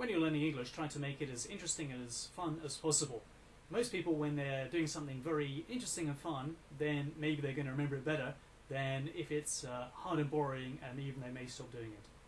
when you're learning English, try to make it as interesting and as fun as possible. Most people, when they're doing something very interesting and fun, then maybe they're going to remember it better than if it's uh, hard and boring and even they may stop doing it.